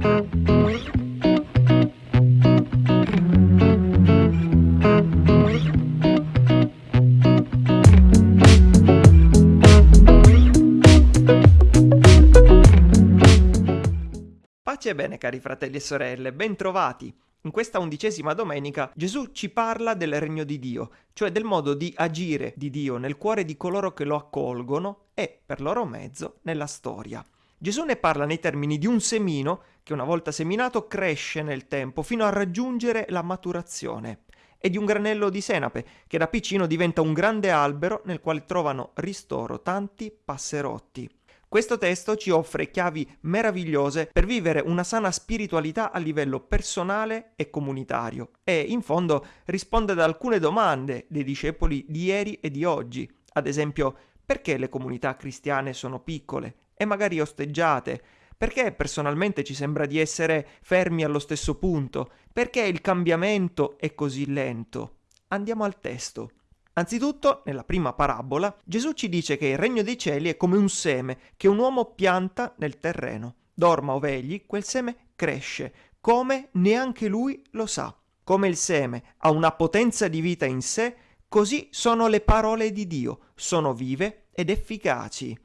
Pace e bene cari fratelli e sorelle, bentrovati! In questa undicesima domenica Gesù ci parla del regno di Dio, cioè del modo di agire di Dio nel cuore di coloro che lo accolgono e, per loro mezzo, nella storia. Gesù ne parla nei termini di un semino che una volta seminato cresce nel tempo fino a raggiungere la maturazione e di un granello di senape che da piccino diventa un grande albero nel quale trovano ristoro tanti passerotti. Questo testo ci offre chiavi meravigliose per vivere una sana spiritualità a livello personale e comunitario e, in fondo, risponde ad alcune domande dei discepoli di ieri e di oggi. Ad esempio, perché le comunità cristiane sono piccole e magari osteggiate? Perché personalmente ci sembra di essere fermi allo stesso punto? Perché il cambiamento è così lento? Andiamo al testo. Anzitutto, nella prima parabola, Gesù ci dice che il regno dei cieli è come un seme che un uomo pianta nel terreno. Dorma o vegli, quel seme cresce, come neanche lui lo sa. Come il seme ha una potenza di vita in sé, così sono le parole di Dio, sono vive ed efficaci.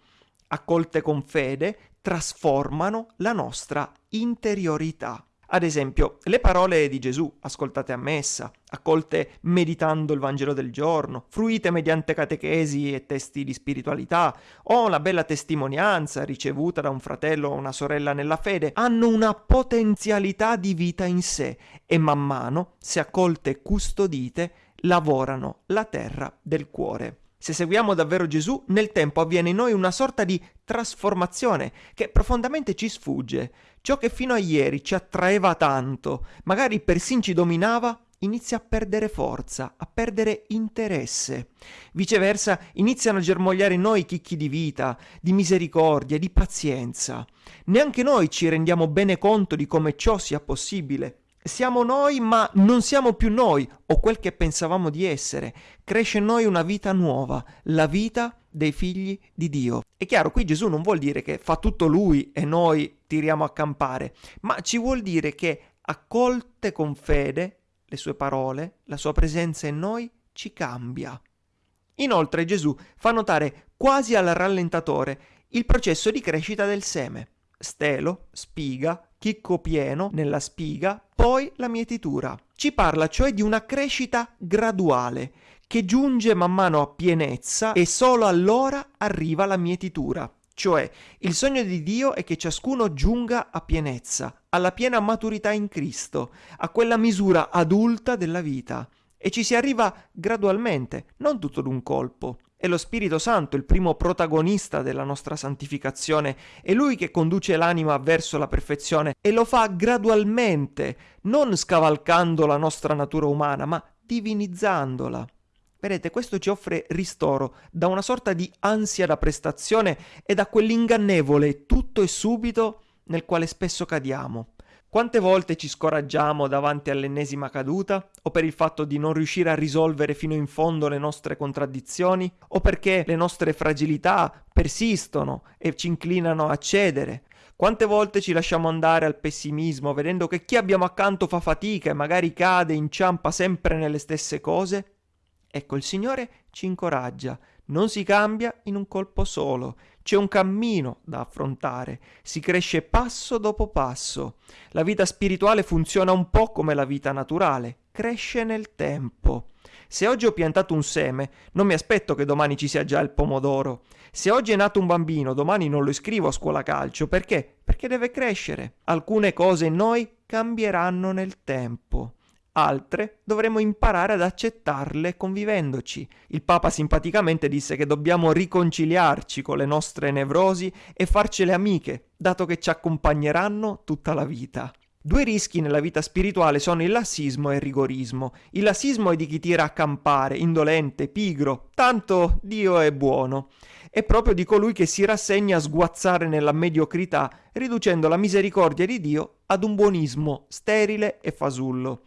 Accolte con fede, trasformano la nostra interiorità. Ad esempio, le parole di Gesù, ascoltate a messa, accolte meditando il Vangelo del giorno, fruite mediante catechesi e testi di spiritualità, o la bella testimonianza ricevuta da un fratello o una sorella nella fede, hanno una potenzialità di vita in sé e man mano, se accolte e custodite, lavorano la terra del cuore. Se seguiamo davvero Gesù, nel tempo avviene in noi una sorta di trasformazione che profondamente ci sfugge. Ciò che fino a ieri ci attraeva tanto, magari persino ci dominava, inizia a perdere forza, a perdere interesse. Viceversa, iniziano a germogliare in noi chicchi di vita, di misericordia, di pazienza. Neanche noi ci rendiamo bene conto di come ciò sia possibile. Siamo noi, ma non siamo più noi, o quel che pensavamo di essere. Cresce in noi una vita nuova, la vita dei figli di Dio. È chiaro, qui Gesù non vuol dire che fa tutto lui e noi tiriamo a campare, ma ci vuol dire che accolte con fede le sue parole, la sua presenza in noi ci cambia. Inoltre Gesù fa notare quasi al rallentatore il processo di crescita del seme. Stelo, spiga, chicco pieno nella spiga, poi la mietitura. Ci parla cioè di una crescita graduale che giunge man mano a pienezza e solo allora arriva la mietitura. Cioè, il sogno di Dio è che ciascuno giunga a pienezza, alla piena maturità in Cristo, a quella misura adulta della vita. E ci si arriva gradualmente, non tutto d'un colpo. È lo Spirito Santo il primo protagonista della nostra santificazione, è Lui che conduce l'anima verso la perfezione e lo fa gradualmente, non scavalcando la nostra natura umana, ma divinizzandola. Vedete, questo ci offre ristoro da una sorta di ansia da prestazione e da quell'ingannevole tutto e subito nel quale spesso cadiamo. Quante volte ci scoraggiamo davanti all'ennesima caduta? O per il fatto di non riuscire a risolvere fino in fondo le nostre contraddizioni? O perché le nostre fragilità persistono e ci inclinano a cedere? Quante volte ci lasciamo andare al pessimismo vedendo che chi abbiamo accanto fa fatica e magari cade inciampa sempre nelle stesse cose? Ecco, il Signore ci incoraggia, non si cambia in un colpo solo, c'è un cammino da affrontare, si cresce passo dopo passo. La vita spirituale funziona un po' come la vita naturale, cresce nel tempo. Se oggi ho piantato un seme, non mi aspetto che domani ci sia già il pomodoro. Se oggi è nato un bambino, domani non lo iscrivo a scuola calcio. Perché? Perché deve crescere. Alcune cose in noi cambieranno nel tempo altre dovremo imparare ad accettarle convivendoci. Il Papa simpaticamente disse che dobbiamo riconciliarci con le nostre nevrosi e farcele amiche, dato che ci accompagneranno tutta la vita. Due rischi nella vita spirituale sono il lassismo e il rigorismo. Il lassismo è di chi tira a campare, indolente, pigro, tanto Dio è buono. È proprio di colui che si rassegna a sguazzare nella mediocrità, riducendo la misericordia di Dio ad un buonismo sterile e fasullo.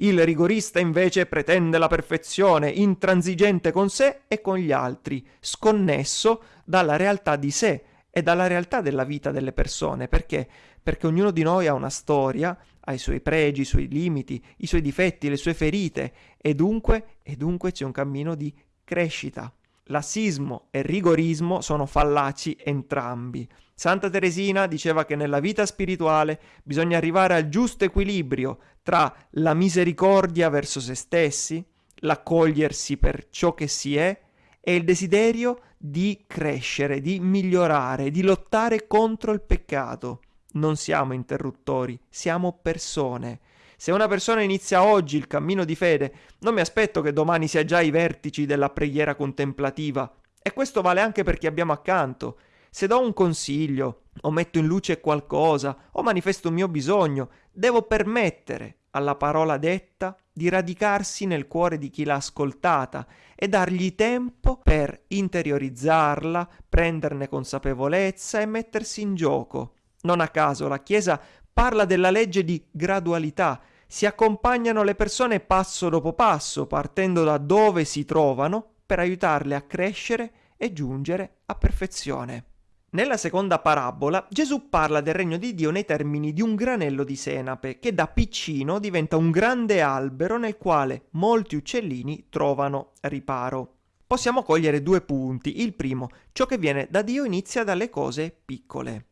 Il rigorista invece pretende la perfezione, intransigente con sé e con gli altri, sconnesso dalla realtà di sé e dalla realtà della vita delle persone. Perché? Perché ognuno di noi ha una storia, ha i suoi pregi, i suoi limiti, i suoi difetti, le sue ferite e dunque, e dunque c'è un cammino di crescita. Lassismo e rigorismo sono fallaci entrambi. Santa Teresina diceva che nella vita spirituale bisogna arrivare al giusto equilibrio tra la misericordia verso se stessi, l'accogliersi per ciò che si è e il desiderio di crescere, di migliorare, di lottare contro il peccato. Non siamo interruttori, siamo persone. Se una persona inizia oggi il cammino di fede, non mi aspetto che domani sia già ai vertici della preghiera contemplativa. E questo vale anche per chi abbiamo accanto. Se do un consiglio, o metto in luce qualcosa, o manifesto un mio bisogno, devo permettere alla parola detta di radicarsi nel cuore di chi l'ha ascoltata e dargli tempo per interiorizzarla, prenderne consapevolezza e mettersi in gioco. Non a caso la Chiesa parla della legge di gradualità. Si accompagnano le persone passo dopo passo, partendo da dove si trovano, per aiutarle a crescere e giungere a perfezione. Nella seconda parabola Gesù parla del regno di Dio nei termini di un granello di senape che da piccino diventa un grande albero nel quale molti uccellini trovano riparo. Possiamo cogliere due punti. Il primo, ciò che viene da Dio inizia dalle cose piccole.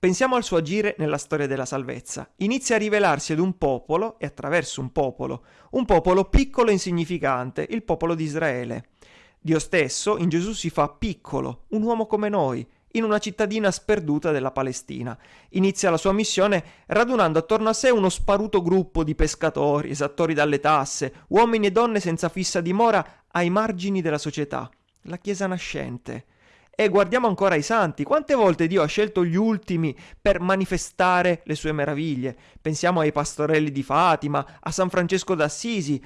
Pensiamo al suo agire nella storia della salvezza. Inizia a rivelarsi ad un popolo e attraverso un popolo, un popolo piccolo e insignificante, il popolo di Israele. Dio stesso in Gesù si fa piccolo, un uomo come noi, in una cittadina sperduta della Palestina. Inizia la sua missione radunando attorno a sé uno sparuto gruppo di pescatori, esattori dalle tasse, uomini e donne senza fissa dimora ai margini della società, la Chiesa nascente. E guardiamo ancora i santi, quante volte Dio ha scelto gli ultimi per manifestare le sue meraviglie. Pensiamo ai pastorelli di Fatima, a San Francesco d'Assisi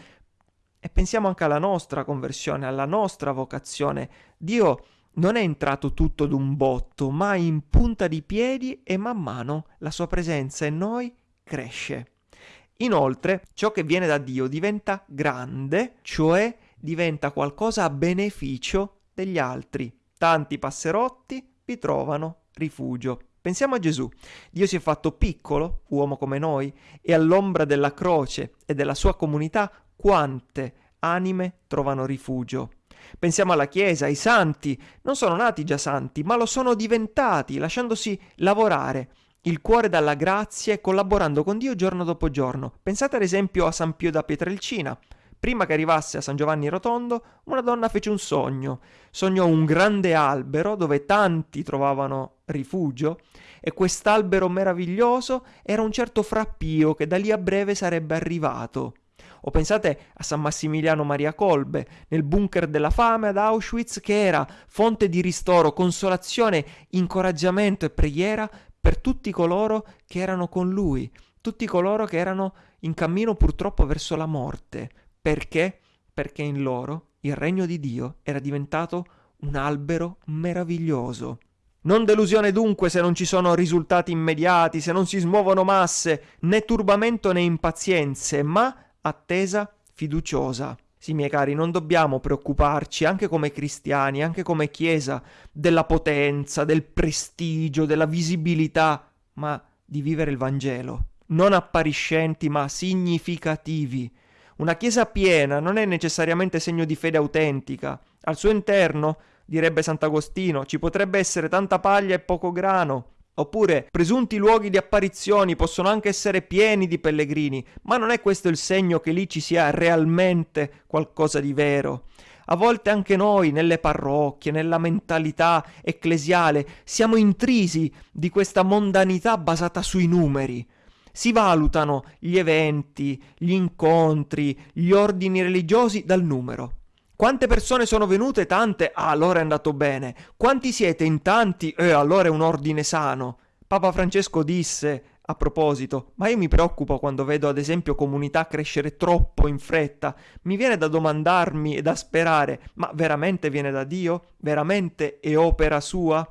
e pensiamo anche alla nostra conversione, alla nostra vocazione. Dio non è entrato tutto d'un botto, ma in punta di piedi e man mano la sua presenza in noi cresce. Inoltre, ciò che viene da Dio diventa grande, cioè diventa qualcosa a beneficio degli altri. Tanti passerotti vi trovano rifugio. Pensiamo a Gesù. Dio si è fatto piccolo, uomo come noi, e all'ombra della croce e della sua comunità quante anime trovano rifugio. Pensiamo alla Chiesa, ai santi, non sono nati già santi, ma lo sono diventati, lasciandosi lavorare il cuore dalla grazia e collaborando con Dio giorno dopo giorno. Pensate ad esempio a San Pio da Pietrelcina. Prima che arrivasse a San Giovanni Rotondo, una donna fece un sogno. Sognò un grande albero dove tanti trovavano rifugio e quest'albero meraviglioso era un certo frappio che da lì a breve sarebbe arrivato. O pensate a San Massimiliano Maria Kolbe, nel bunker della fame ad Auschwitz, che era fonte di ristoro, consolazione, incoraggiamento e preghiera per tutti coloro che erano con lui, tutti coloro che erano in cammino purtroppo verso la morte. Perché? Perché in loro il regno di Dio era diventato un albero meraviglioso. Non delusione dunque se non ci sono risultati immediati, se non si smuovono masse, né turbamento né impazienze, ma attesa fiduciosa. Sì, miei cari, non dobbiamo preoccuparci, anche come cristiani, anche come Chiesa, della potenza, del prestigio, della visibilità, ma di vivere il Vangelo. Non appariscenti, ma significativi. Una Chiesa piena non è necessariamente segno di fede autentica. Al suo interno, direbbe Sant'Agostino, ci potrebbe essere tanta paglia e poco grano, Oppure presunti luoghi di apparizioni possono anche essere pieni di pellegrini, ma non è questo il segno che lì ci sia realmente qualcosa di vero. A volte anche noi, nelle parrocchie, nella mentalità ecclesiale, siamo intrisi di questa mondanità basata sui numeri. Si valutano gli eventi, gli incontri, gli ordini religiosi dal numero. Quante persone sono venute? Tante? Ah, allora è andato bene. Quanti siete in tanti? Eh, allora è un ordine sano. Papa Francesco disse, a proposito, ma io mi preoccupo quando vedo ad esempio comunità crescere troppo in fretta. Mi viene da domandarmi e da sperare, ma veramente viene da Dio? Veramente è opera sua?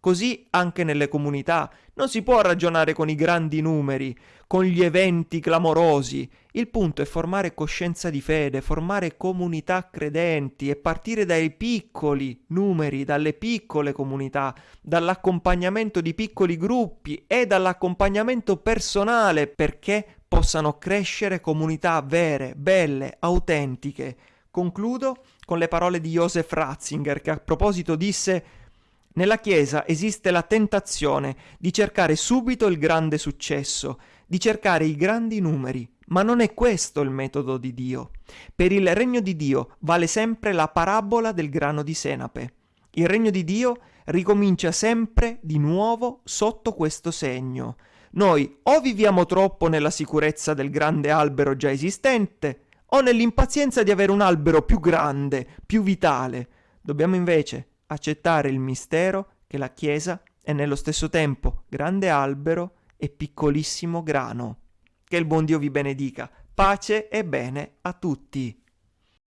Così anche nelle comunità. Non si può ragionare con i grandi numeri, con gli eventi clamorosi. Il punto è formare coscienza di fede, formare comunità credenti e partire dai piccoli numeri, dalle piccole comunità, dall'accompagnamento di piccoli gruppi e dall'accompagnamento personale perché possano crescere comunità vere, belle, autentiche. Concludo con le parole di Joseph Ratzinger che a proposito disse nella Chiesa esiste la tentazione di cercare subito il grande successo, di cercare i grandi numeri, ma non è questo il metodo di Dio. Per il regno di Dio vale sempre la parabola del grano di senape. Il regno di Dio ricomincia sempre di nuovo sotto questo segno. Noi o viviamo troppo nella sicurezza del grande albero già esistente, o nell'impazienza di avere un albero più grande, più vitale. Dobbiamo invece accettare il mistero che la Chiesa è nello stesso tempo grande albero e piccolissimo grano. Che il buon Dio vi benedica. Pace e bene a tutti.